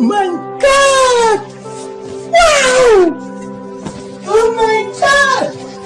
my God!